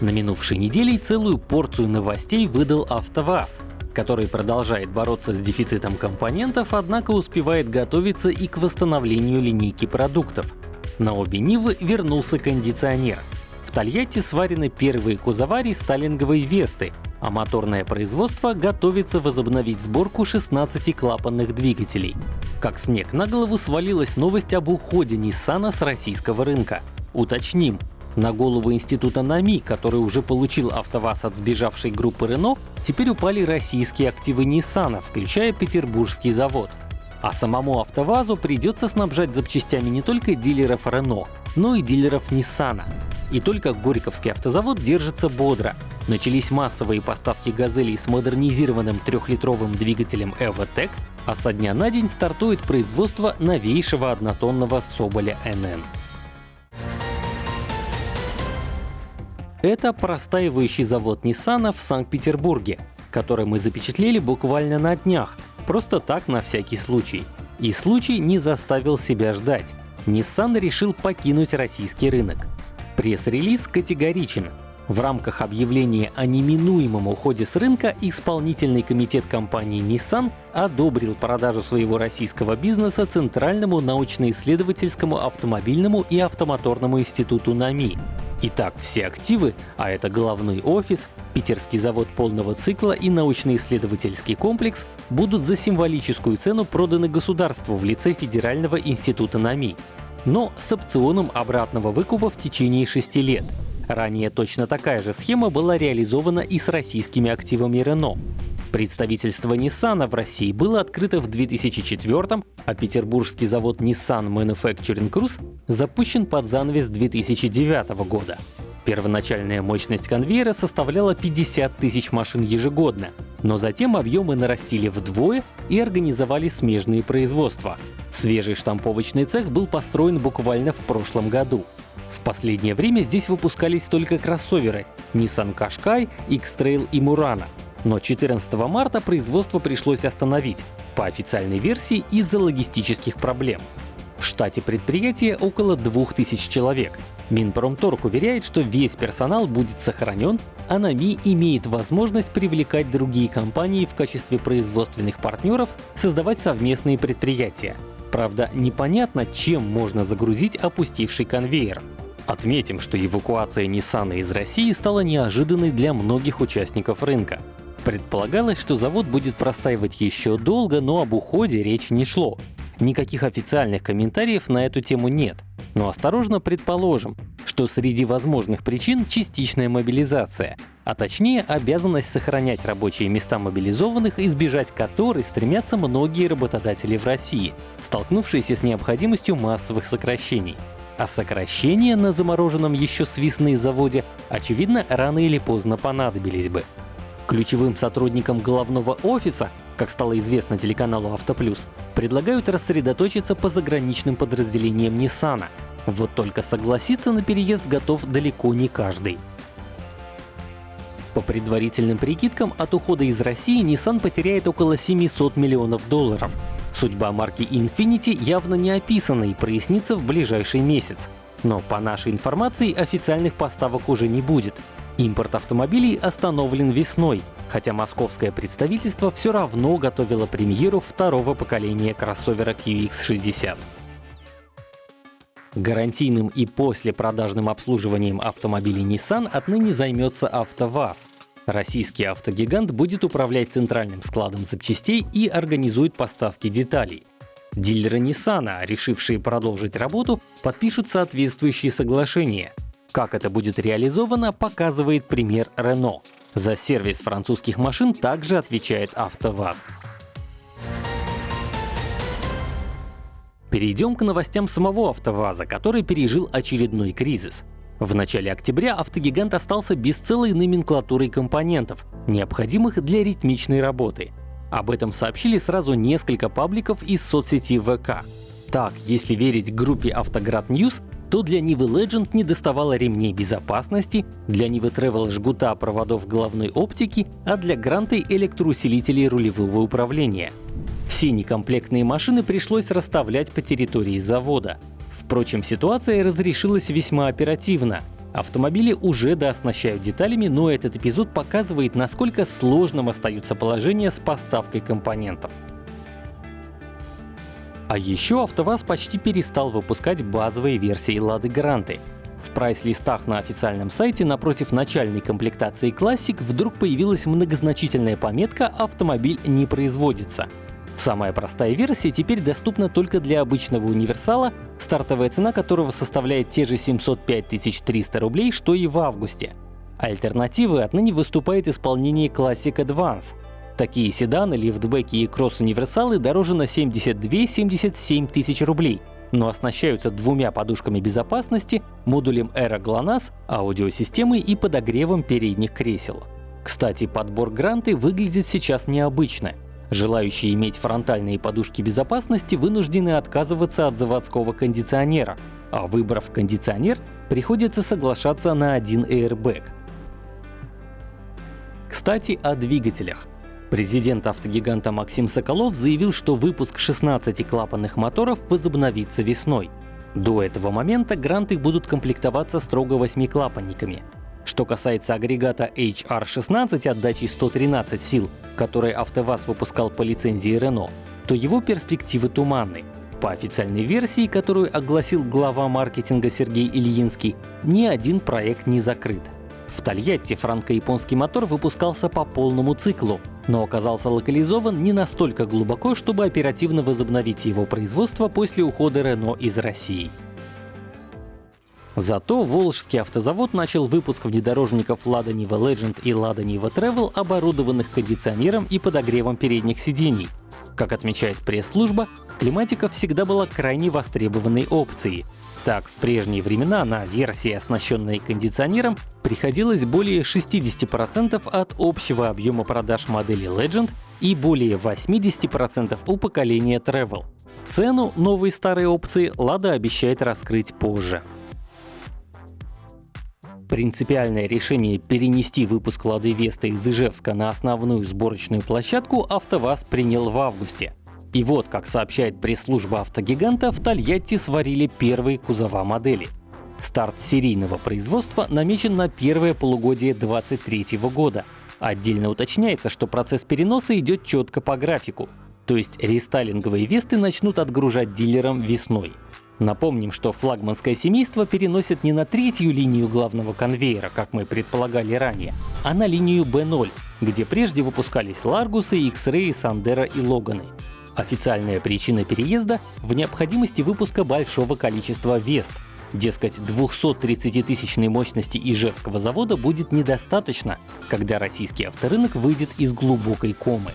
На минувшей неделе целую порцию новостей выдал АвтоВАЗ, который продолжает бороться с дефицитом компонентов, однако успевает готовиться и к восстановлению линейки продуктов. На обе Нивы вернулся кондиционер. В Тольятти сварены первые кузова рестайлинговой Весты, а моторное производство готовится возобновить сборку 16-клапанных двигателей. Как снег на голову свалилась новость об уходе Nissan с российского рынка. Уточним, на голову института НАМИ, который уже получил АвтоВАЗ от сбежавшей группы Renault, теперь упали российские активы Nissan, включая петербургский завод. А самому АвтоВАЗу придется снабжать запчастями не только дилеров Renault, но и дилеров Nissan. И только Горьковский автозавод держится бодро. Начались массовые поставки «Газелей» с модернизированным трехлитровым двигателем EvoTech, а со дня на день стартует производство новейшего однотонного Соболя НН. Это простаивающий завод Nissan в Санкт-Петербурге, который мы запечатлели буквально на днях, просто так на всякий случай. И случай не заставил себя ждать. Nissan решил покинуть российский рынок. Пресс-релиз категоричен. В рамках объявления о неминуемом уходе с рынка исполнительный комитет компании Nissan одобрил продажу своего российского бизнеса Центральному научно-исследовательскому автомобильному и автомоторному институту НАМИ. Итак, все активы, а это головной офис, питерский завод полного цикла и научно-исследовательский комплекс, будут за символическую цену проданы государству в лице Федерального института НАМИ. Но с опционом обратного выкупа в течение шести лет. Ранее точно такая же схема была реализована и с российскими активами Renault. Представительство Nissan в России было открыто в 2004 а петербургский завод Nissan Manufacturing Cruise запущен под занавес 2009 года. Первоначальная мощность конвейера составляла 50 тысяч машин ежегодно, но затем объемы нарастили вдвое и организовали смежные производства. Свежий штамповочный цех был построен буквально в прошлом году. В последнее время здесь выпускались только кроссоверы Nissan Qashqai, X-Trail и Murano. Но 14 марта производство пришлось остановить, по официальной версии из-за логистических проблем. В штате предприятия около 2000 человек. Минпромторг уверяет, что весь персонал будет сохранен, а НАМИ имеет возможность привлекать другие компании в качестве производственных партнеров, создавать совместные предприятия. Правда, непонятно, чем можно загрузить опустивший конвейер. Отметим, что эвакуация Nissan из России стала неожиданной для многих участников рынка. Предполагалось, что завод будет простаивать еще долго, но об уходе речи не шло. Никаких официальных комментариев на эту тему нет. Но осторожно предположим, что среди возможных причин частичная мобилизация, а точнее обязанность сохранять рабочие места мобилизованных, избежать которой стремятся многие работодатели в России, столкнувшиеся с необходимостью массовых сокращений. А сокращения на замороженном еще с заводе, очевидно, рано или поздно понадобились бы. Ключевым сотрудникам головного офиса, как стало известно телеканалу «Автоплюс», предлагают рассредоточиться по заграничным подразделениям Nissan. Вот только согласиться на переезд готов далеко не каждый. По предварительным прикидкам, от ухода из России Nissan потеряет около 700 миллионов долларов. Судьба марки Infiniti явно не описана и прояснится в ближайший месяц. Но по нашей информации официальных поставок уже не будет. Импорт автомобилей остановлен весной, хотя московское представительство все равно готовило премьеру второго поколения кроссовера QX60. Гарантийным и послепродажным обслуживанием автомобилей Nissan отныне займется АвтоВАЗ. Российский автогигант будет управлять центральным складом запчастей и организует поставки деталей. Дилеры Nissan, решившие продолжить работу, подпишут соответствующие соглашения — как это будет реализовано, показывает пример Renault. За сервис французских машин также отвечает АвтоВАЗ. Перейдем к новостям самого АвтоВАЗа, который пережил очередной кризис. В начале октября автогигант остался без целой номенклатуры компонентов, необходимых для ритмичной работы. Об этом сообщили сразу несколько пабликов из соцсети ВК. Так, если верить группе Автоград News, то для Нивы Legend не доставало ремней безопасности, для Нивы Travel жгута проводов головной оптики, а для Гранты электроусилителей рулевого управления. Все некомплектные машины пришлось расставлять по территории завода. Впрочем, ситуация разрешилась весьма оперативно. Автомобили уже дооснащают деталями, но этот эпизод показывает, насколько сложным остается положение с поставкой компонентов. А еще АвтоВАЗ почти перестал выпускать базовые версии Лады Гранты. В прайс-листах на официальном сайте напротив начальной комплектации Classic вдруг появилась многозначительная пометка «Автомобиль не производится». Самая простая версия теперь доступна только для обычного универсала, стартовая цена которого составляет те же 705 300 рублей, что и в августе. Альтернативой отныне выступает исполнение Classic Advance. Такие седаны, лифтбеки и кросс-универсалы дороже на 72-77 тысяч рублей, но оснащаются двумя подушками безопасности, модулем Aero GLONASS, аудиосистемой и подогревом передних кресел. Кстати, подбор гранты выглядит сейчас необычно. Желающие иметь фронтальные подушки безопасности вынуждены отказываться от заводского кондиционера, а выбрав кондиционер, приходится соглашаться на один airbag. Кстати, о двигателях. Президент автогиганта Максим Соколов заявил, что выпуск 16 клапанных моторов возобновится весной. До этого момента гранты будут комплектоваться строго 8-клапанниками. Что касается агрегата HR16 отдачей 113 сил, который АвтоВАЗ выпускал по лицензии Renault, то его перспективы туманны. По официальной версии, которую огласил глава маркетинга Сергей Ильинский, ни один проект не закрыт. В Тольятти франко-японский мотор выпускался по полному циклу, но оказался локализован не настолько глубоко, чтобы оперативно возобновить его производство после ухода Renault из России. Зато Волжский автозавод начал выпуск внедорожников Lada Niva Legend и Lada Niva Travel, оборудованных кондиционером и подогревом передних сидений. Как отмечает пресс-служба, климатика всегда была крайне востребованной опцией. Так, в прежние времена на версии, оснащенные кондиционером, приходилось более 60% от общего объема продаж модели Legend и более 80% у поколения Travel. Цену новой старой опции Lada обещает раскрыть позже. Принципиальное решение перенести выпуск Лады Веста из Ижевска на основную сборочную площадку АвтоВАЗ принял в августе. И вот, как сообщает пресс-служба автогиганта, в Тольятти сварили первые кузова модели. Старт серийного производства намечен на первое полугодие 2023 года. Отдельно уточняется, что процесс переноса идет четко по графику. То есть рестайлинговые Весты начнут отгружать дилерам весной. Напомним, что флагманское семейство переносит не на третью линию главного конвейера, как мы предполагали ранее, а на линию B0, где прежде выпускались Ларгусы, X-Ray, Сандера и Логаны. Официальная причина переезда в необходимости выпуска большого количества Вест. Дескать, 230-тысячной мощности Ижевского завода будет недостаточно, когда российский авторынок выйдет из глубокой комы.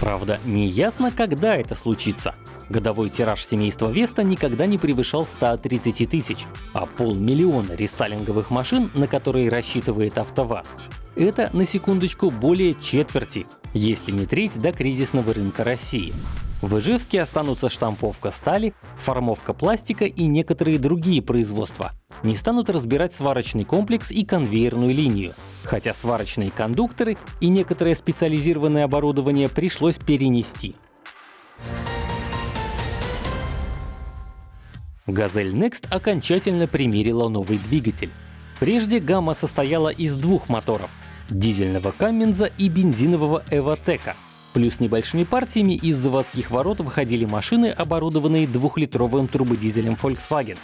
Правда, не ясно, когда это случится. Годовой тираж семейства Веста никогда не превышал 130 тысяч, а полмиллиона рестайлинговых машин, на которые рассчитывает АвтоВАЗ, это, на секундочку, более четверти, если не треть до кризисного рынка России. В Ижевске останутся штамповка стали, формовка пластика и некоторые другие производства. Не станут разбирать сварочный комплекс и конвейерную линию, хотя сварочные кондукторы и некоторое специализированное оборудование пришлось перенести. Газель Next окончательно примерила новый двигатель. Прежде гамма состояла из двух моторов — дизельного Каменза и бензинового Эвотека. Плюс небольшими партиями из заводских ворот выходили машины, оборудованные двухлитровым турбодизелем Volkswagen.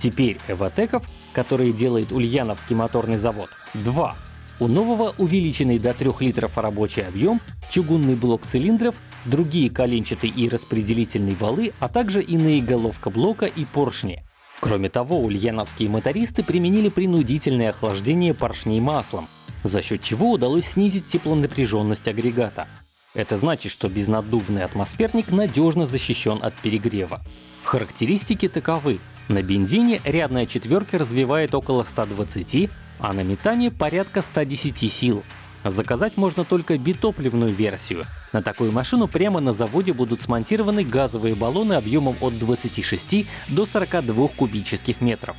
Теперь Эвотеков, которые делает Ульяновский моторный завод, два. У нового увеличенный до 3 литров рабочий объем, чугунный блок цилиндров другие коленчатые и распределительные валы, а также иные головка блока и поршни. Кроме того, ульяновские мотористы применили принудительное охлаждение поршней маслом, за счет чего удалось снизить теплонапряженность агрегата. Это значит, что безнаддувный атмосферник надежно защищен от перегрева. Характеристики таковы. На бензине рядная четверка развивает около 120, а на метане порядка 110 сил. Заказать можно только битопливную версию. На такую машину прямо на заводе будут смонтированы газовые баллоны объемом от 26 до 42 кубических метров.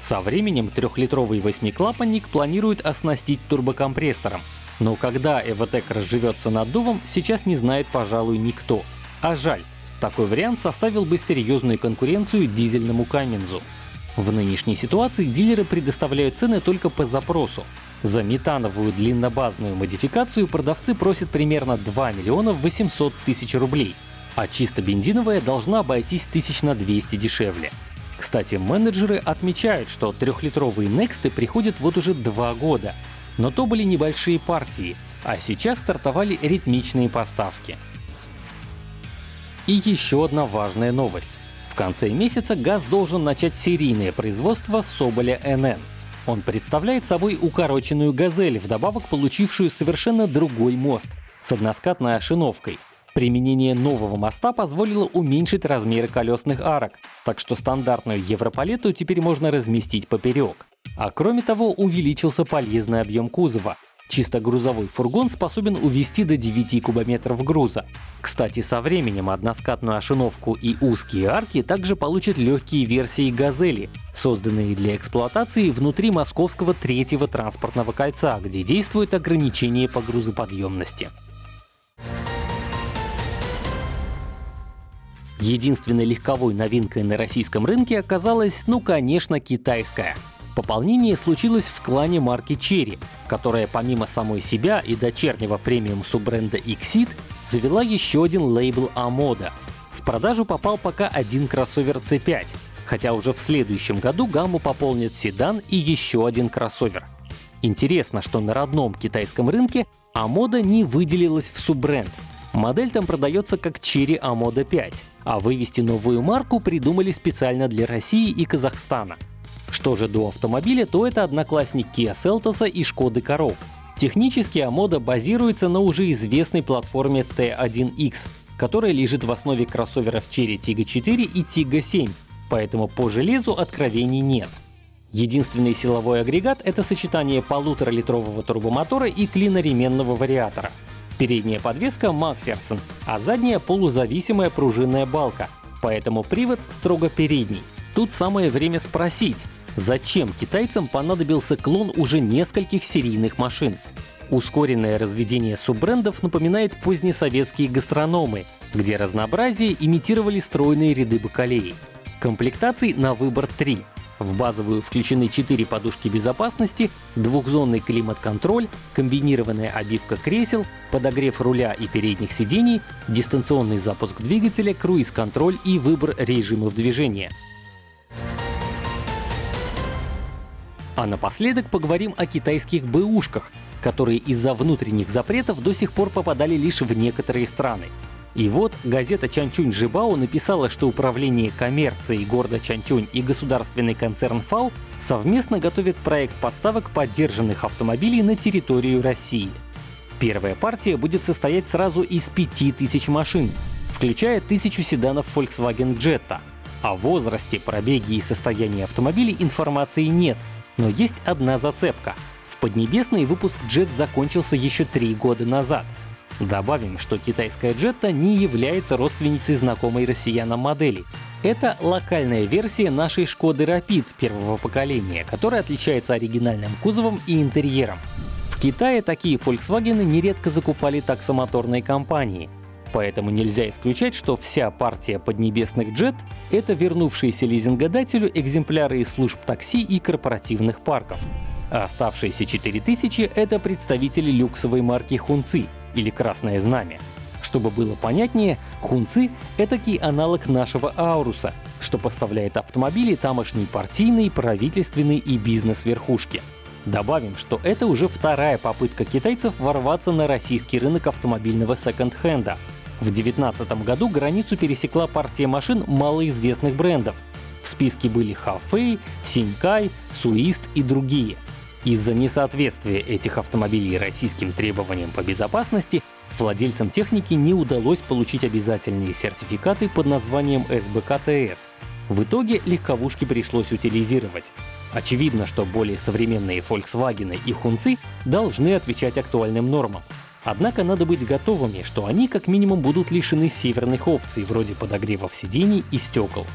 Со временем трехлитровый восьмиклапанник планируют оснастить турбокомпрессором. Но когда Эвотек разживется наддувом, сейчас не знает, пожалуй, никто. А жаль, такой вариант составил бы серьезную конкуренцию дизельному Камензу. В нынешней ситуации дилеры предоставляют цены только по запросу. За метановую длиннобазную модификацию продавцы просят примерно 2 миллиона 800 тысяч рублей, а чисто бензиновая должна обойтись тысяч на 200 дешевле. Кстати, менеджеры отмечают, что трехлитровые Next приходят вот уже два года, но то были небольшие партии, а сейчас стартовали ритмичные поставки. И еще одна важная новость. В конце месяца ГАЗ должен начать серийное производство Соболя НН. Он представляет собой укороченную «Газель», вдобавок получившую совершенно другой мост с односкатной ошиновкой. Применение нового моста позволило уменьшить размеры колесных арок, так что стандартную европалету теперь можно разместить поперек. А кроме того, увеличился полезный объем кузова. Чисто грузовой фургон способен увезти до 9 кубометров груза. Кстати, со временем односкатную ошиновку и узкие арки также получат легкие версии «Газели», созданные для эксплуатации внутри московского третьего транспортного кольца, где действует ограничение по грузоподъемности. Единственной легковой новинкой на российском рынке оказалась, ну конечно, китайская. Пополнение случилось в клане марки Cherry, которая помимо самой себя и дочернего премиум суббренда Exit завела еще один лейбл Amoda. В продажу попал пока один кроссовер C5, хотя уже в следующем году гамму пополнит седан и еще один кроссовер. Интересно, что на родном китайском рынке Amoda не выделилась в суббренд. Модель там продается как Cherry Amoda 5, а вывести новую марку придумали специально для России и Казахстана. Что же до автомобиля, то это одноклассник Kia Seltos и Шкоды Karoq. Технически Амода базируется на уже известной платформе T1X, которая лежит в основе кроссоверов Cherry Tiggo 4 и Tiggo 7, поэтому по железу откровений нет. Единственный силовой агрегат — это сочетание полуторалитрового турбомотора и клиноременного вариатора. Передняя подвеска Macpherson, а задняя — полузависимая пружинная балка, поэтому привод строго передний. Тут самое время спросить, зачем китайцам понадобился клон уже нескольких серийных машин? Ускоренное разведение суббрендов напоминает позднесоветские гастрономы, где разнообразие имитировали стройные ряды бакалеи. Комплектаций на выбор три в базовую включены 4 подушки безопасности, двухзонный климат-контроль, комбинированная обивка кресел, подогрев руля и передних сидений, дистанционный запуск двигателя, круиз-контроль и выбор режимов движения. А напоследок поговорим о китайских бэушках, которые из-за внутренних запретов до сих пор попадали лишь в некоторые страны. И вот газета Чанчунь Жибао написала, что управление коммерцией города Чанчунь и государственный концерн ФАО совместно готовят проект поставок поддержанных автомобилей на территорию России. Первая партия будет состоять сразу из 5000 машин, включая тысячу седанов Volkswagen Jetta. О возрасте, пробеге и состоянии автомобилей информации нет, но есть одна зацепка. В Поднебесный выпуск Jet закончился еще три года назад — Добавим, что китайская Jetta не является родственницей знакомой россиянам модели. Это локальная версия нашей Шкоды Rapid первого поколения, которая отличается оригинальным кузовом и интерьером. В Китае такие Volkswagen нередко закупали таксомоторные компании, поэтому нельзя исключать, что вся партия поднебесных Jet — это вернувшиеся лизингодателю экземпляры из служб такси и корпоративных парков. А оставшиеся 4000 — это представители люксовой марки Хунци, или Красное Знамя. Чтобы было понятнее, хунцы — этакий аналог нашего Ауруса, что поставляет автомобили тамошней партийной, правительственной и бизнес-верхушки. Добавим, что это уже вторая попытка китайцев ворваться на российский рынок автомобильного секонд-хенда. В 2019 году границу пересекла партия машин малоизвестных брендов. В списке были Хафей, Синькай, Суист и другие — из-за несоответствия этих автомобилей российским требованиям по безопасности владельцам техники не удалось получить обязательные сертификаты под названием СБКТС. В итоге легковушки пришлось утилизировать. Очевидно, что более современные Volkswagen и Хунцы должны отвечать актуальным нормам. Однако надо быть готовыми, что они как минимум будут лишены северных опций вроде подогревов сидений и стекол.